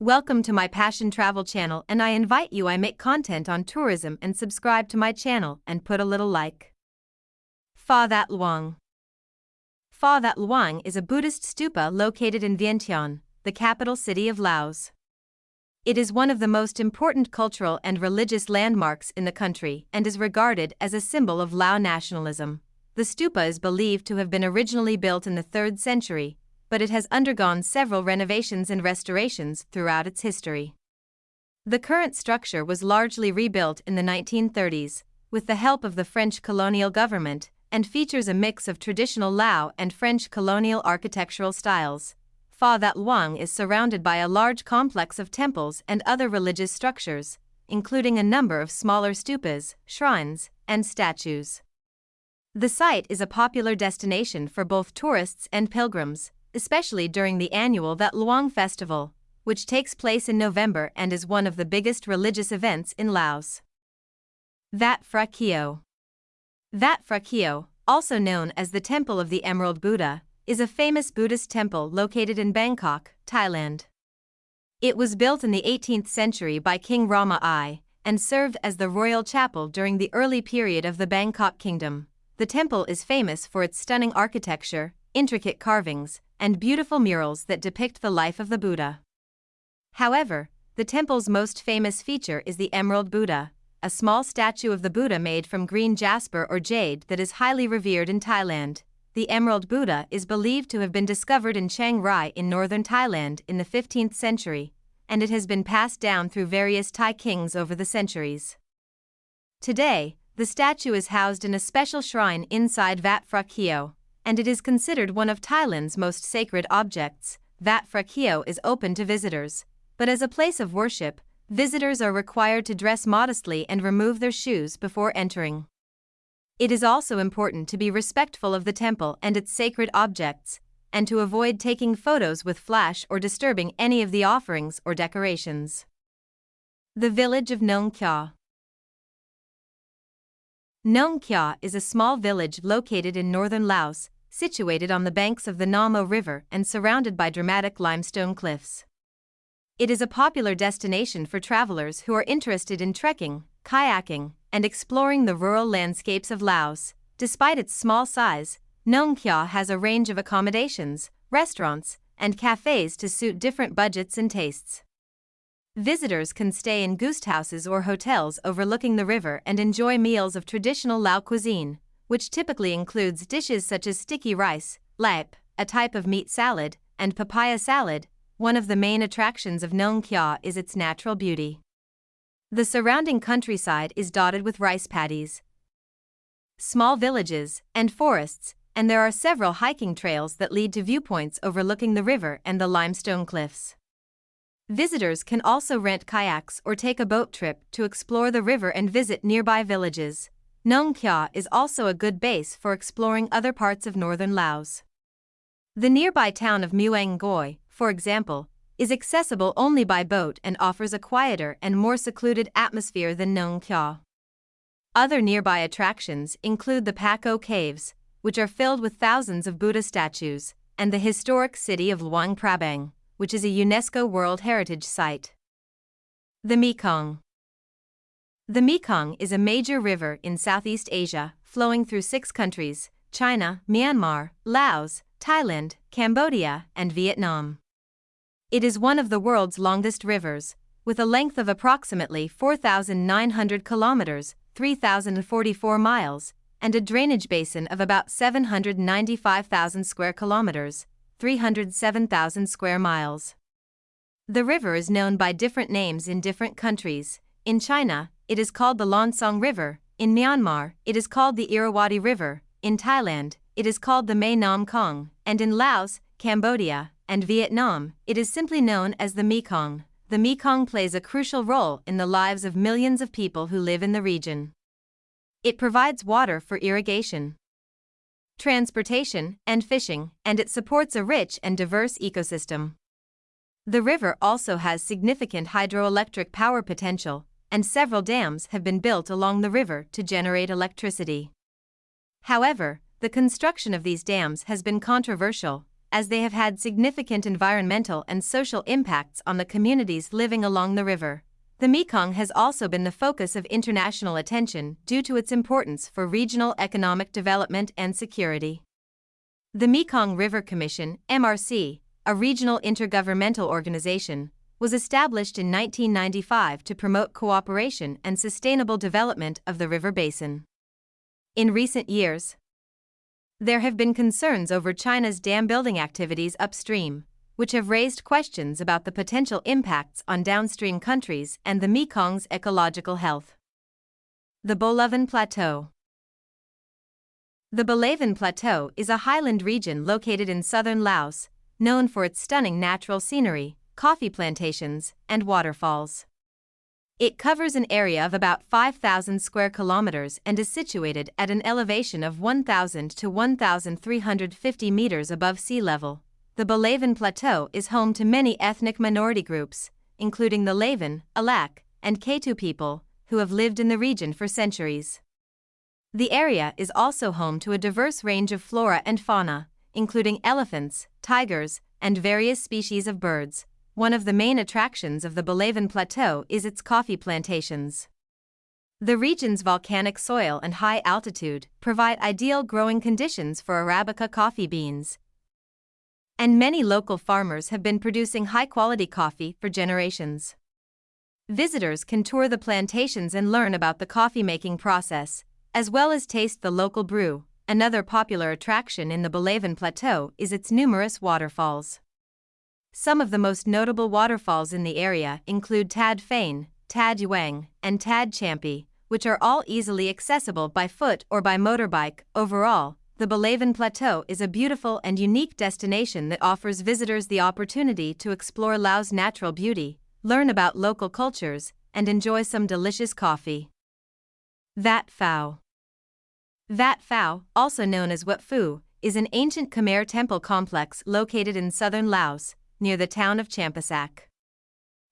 Welcome to my Passion Travel channel and I invite you I make content on tourism and subscribe to my channel and put a little like. Pha That Luang Pha That Luang is a Buddhist stupa located in Vientiane, the capital city of Laos. It is one of the most important cultural and religious landmarks in the country and is regarded as a symbol of Lao nationalism. The stupa is believed to have been originally built in the 3rd century, but it has undergone several renovations and restorations throughout its history. The current structure was largely rebuilt in the 1930s, with the help of the French colonial government, and features a mix of traditional Lao and French colonial architectural styles. Pha That Luang is surrounded by a large complex of temples and other religious structures, including a number of smaller stupas, shrines, and statues. The site is a popular destination for both tourists and pilgrims, especially during the annual That Luang Festival, which takes place in November and is one of the biggest religious events in Laos. That Phra Keo That Phra Keo, also known as the Temple of the Emerald Buddha, is a famous Buddhist temple located in Bangkok, Thailand. It was built in the 18th century by King Rama I and served as the royal chapel during the early period of the Bangkok Kingdom. The temple is famous for its stunning architecture, intricate carvings, and beautiful murals that depict the life of the Buddha. However, the temple's most famous feature is the Emerald Buddha, a small statue of the Buddha made from green jasper or jade that is highly revered in Thailand the Emerald Buddha is believed to have been discovered in Chiang Rai in northern Thailand in the 15th century, and it has been passed down through various Thai kings over the centuries. Today, the statue is housed in a special shrine inside Wat Phra Keo, and it is considered one of Thailand's most sacred objects. Wat Phra Keo is open to visitors, but as a place of worship, visitors are required to dress modestly and remove their shoes before entering. It is also important to be respectful of the temple and its sacred objects, and to avoid taking photos with flash or disturbing any of the offerings or decorations. The village of Nong Khiaw Nong Khiaw is a small village located in northern Laos, situated on the banks of the Nam Ou River and surrounded by dramatic limestone cliffs. It is a popular destination for travelers who are interested in trekking, kayaking, and exploring the rural landscapes of Laos. Despite its small size, Nong Khiaw has a range of accommodations, restaurants, and cafes to suit different budgets and tastes. Visitors can stay in guest houses or hotels overlooking the river and enjoy meals of traditional Lao cuisine, which typically includes dishes such as sticky rice, laep, a type of meat salad, and papaya salad. One of the main attractions of Nong Khiaw is its natural beauty. The surrounding countryside is dotted with rice paddies, small villages, and forests, and there are several hiking trails that lead to viewpoints overlooking the river and the limestone cliffs. Visitors can also rent kayaks or take a boat trip to explore the river and visit nearby villages. Nong Khiaw is also a good base for exploring other parts of northern Laos. The nearby town of Muang Ngoi, for example, is accessible only by boat and offers a quieter and more secluded atmosphere than Nong Khiaw. Other nearby attractions include the Pak Ou Caves, which are filled with thousands of Buddha statues, and the historic city of Luang Prabang, which is a UNESCO World Heritage Site. The Mekong The Mekong is a major river in Southeast Asia, flowing through six countries China, Myanmar, Laos, Thailand, Cambodia, and Vietnam. It is one of the world's longest rivers, with a length of approximately 4,900 kilometers, 3,044 miles, and a drainage basin of about 795,000 square kilometers, 307,000 square miles. The river is known by different names in different countries. In China, it is called the Lancang River. In Myanmar, it is called the Irrawaddy River. In Thailand, it is called the Mae Nam Kong. And in Laos, Cambodia, and Vietnam, it is simply known as the Mekong. The Mekong plays a crucial role in the lives of millions of people who live in the region. It provides water for irrigation, transportation, and fishing, and it supports a rich and diverse ecosystem. The river also has significant hydroelectric power potential, and several dams have been built along the river to generate electricity. However, the construction of these dams has been controversial, as they have had significant environmental and social impacts on the communities living along the river. The Mekong has also been the focus of international attention due to its importance for regional economic development and security. The Mekong River Commission, MRC, a regional intergovernmental organization, was established in 1995 to promote cooperation and sustainable development of the river basin. In recent years, there have been concerns over China's dam building activities upstream, which have raised questions about the potential impacts on downstream countries and the Mekong's ecological health. The Bolaven Plateau The Bolaven Plateau is a highland region located in southern Laos, known for its stunning natural scenery, coffee plantations, and waterfalls. It covers an area of about 5,000 square kilometers and is situated at an elevation of 1,000 to 1,350 meters above sea level. The Bolaven Plateau is home to many ethnic minority groups, including the Lavan, Alak, and Ketu people, who have lived in the region for centuries. The area is also home to a diverse range of flora and fauna, including elephants, tigers, and various species of birds. One of the main attractions of the Bolaven Plateau is its coffee plantations. The region's volcanic soil and high altitude provide ideal growing conditions for Arabica coffee beans, and many local farmers have been producing high quality coffee for generations. Visitors can tour the plantations and learn about the coffee making process, as well as taste the local brew. Another popular attraction in the Bolaven Plateau is its numerous waterfalls. Some of the most notable waterfalls in the area include Tad Fane, Tad Yuang, and Tad Champi, which are all easily accessible by foot or by motorbike. Overall, the Bolaven Plateau is a beautiful and unique destination that offers visitors the opportunity to explore Laos' natural beauty, learn about local cultures, and enjoy some delicious coffee. Vat Phou Vat Phou, also known as Wat Phu, is an ancient Khmer temple complex located in southern Laos, near the town of Champasak.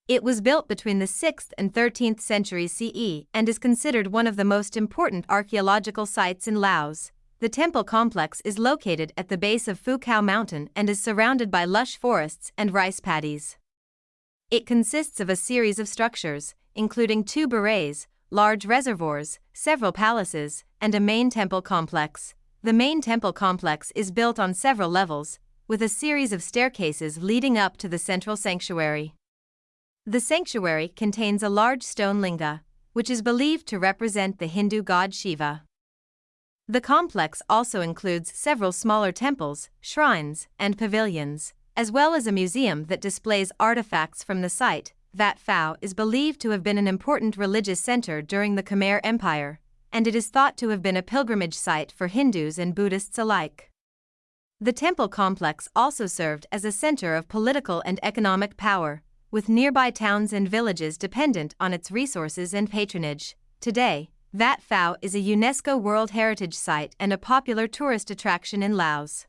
It was built between the 6th and 13th centuries CE and is considered one of the most important archaeological sites in Laos. The temple complex is located at the base of Phu Khao Mountain and is surrounded by lush forests and rice paddies. It consists of a series of structures, including two barays, large reservoirs, several palaces, and a main temple complex. The main temple complex is built on several levels, with a series of staircases leading up to the central sanctuary. The sanctuary contains a large stone linga, which is believed to represent the Hindu god Shiva. The complex also includes several smaller temples, shrines, and pavilions, as well as a museum that displays artifacts from the site. Vat Phou is believed to have been an important religious center during the Khmer Empire, and it is thought to have been a pilgrimage site for Hindus and Buddhists alike. The temple complex also served as a center of political and economic power, with nearby towns and villages dependent on its resources and patronage. Today, Vat Phou is a UNESCO World Heritage Site and a popular tourist attraction in Laos.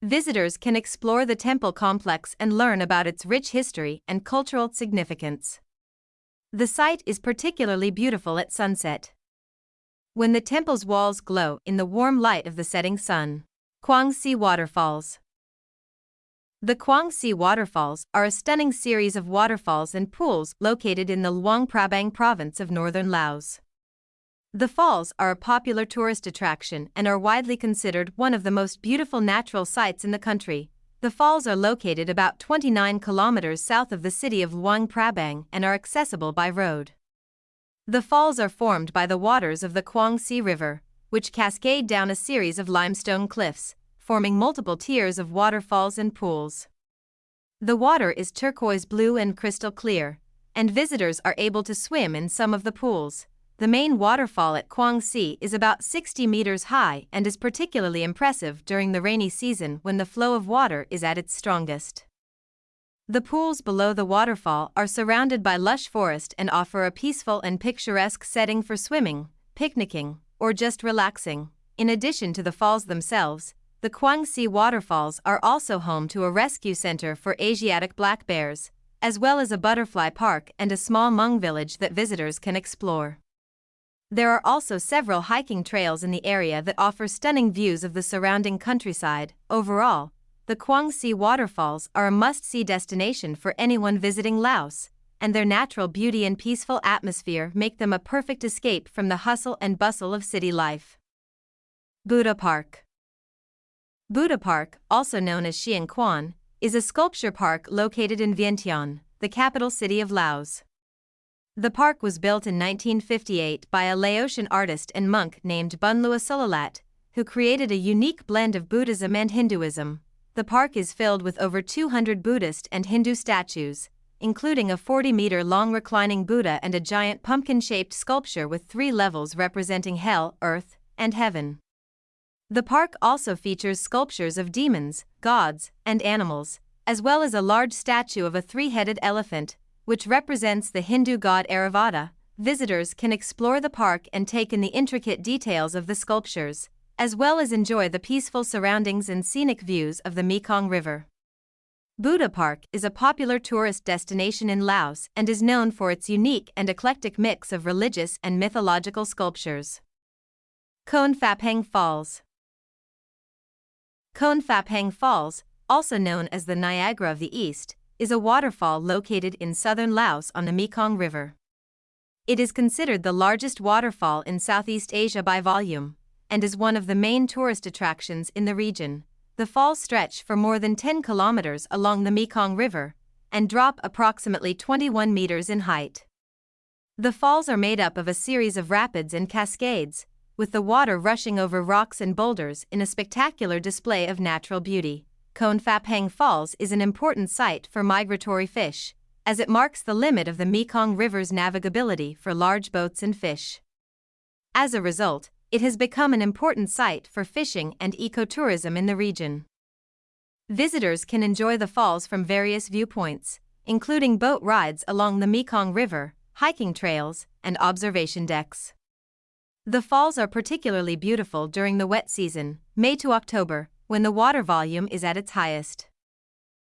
Visitors can explore the temple complex and learn about its rich history and cultural significance. The site is particularly beautiful at sunset. When the temple's walls glow in the warm light of the setting sun. Quang Si Waterfalls The Quang Si Waterfalls are a stunning series of waterfalls and pools located in the Luang Prabang province of northern Laos. The falls are a popular tourist attraction and are widely considered one of the most beautiful natural sights in the country. The falls are located about 29 kilometers south of the city of Luang Prabang and are accessible by road. The falls are formed by the waters of the Quang Si River, which cascade down a series of limestone cliffs, forming multiple tiers of waterfalls and pools. The water is turquoise blue and crystal clear, and visitors are able to swim in some of the pools. The main waterfall at Quang Si is about 60 meters high and is particularly impressive during the rainy season when the flow of water is at its strongest. The pools below the waterfall are surrounded by lush forest and offer a peaceful and picturesque setting for swimming, picnicking, or just relaxing. In addition to the falls themselves, the Quang Si waterfalls are also home to a rescue center for Asiatic black bears, as well as a butterfly park and a small Hmong village that visitors can explore. There are also several hiking trails in the area that offer stunning views of the surrounding countryside. Overall, the Kwang waterfalls are a must-see destination for anyone visiting Laos, and their natural beauty and peaceful atmosphere make them a perfect escape from the hustle and bustle of city life. Buddha Park Buddha Park, also known as Xieng Khuan, is a sculpture park located in Vientiane, the capital city of Laos. The park was built in 1958 by a Laotian artist and monk named Bunleua Sulilat, who created a unique blend of Buddhism and Hinduism. The park is filled with over 200 Buddhist and Hindu statues, including a 40 meter long reclining Buddha and a giant pumpkin shaped sculpture with three levels representing hell, earth, and heaven. The park also features sculptures of demons, gods, and animals, as well as a large statue of a three headed elephant, which represents the Hindu god Airavata. Visitors can explore the park and take in the intricate details of the sculptures, as well as enjoy the peaceful surroundings and scenic views of the Mekong River. Buddha Park is a popular tourist destination in Laos and is known for its unique and eclectic mix of religious and mythological sculptures. Khone Phapheng Falls Khone Phapheng Falls, also known as the Niagara of the East, is a waterfall located in southern Laos on the Mekong River. It is considered the largest waterfall in Southeast Asia by volume and is one of the main tourist attractions in the region. The falls stretch for more than 10 kilometers along the Mekong River and drop approximately 21 meters in height. The falls are made up of a series of rapids and cascades, with the water rushing over rocks and boulders in a spectacular display of natural beauty. Khone Phapheng Falls is an important site for migratory fish, as it marks the limit of the Mekong River's navigability for large boats and fish. As a result, it has become an important site for fishing and ecotourism in the region. Visitors can enjoy the falls from various viewpoints, including boat rides along the Mekong River, hiking trails, and observation decks. The falls are particularly beautiful during the wet season, May to October, when the water volume is at its highest.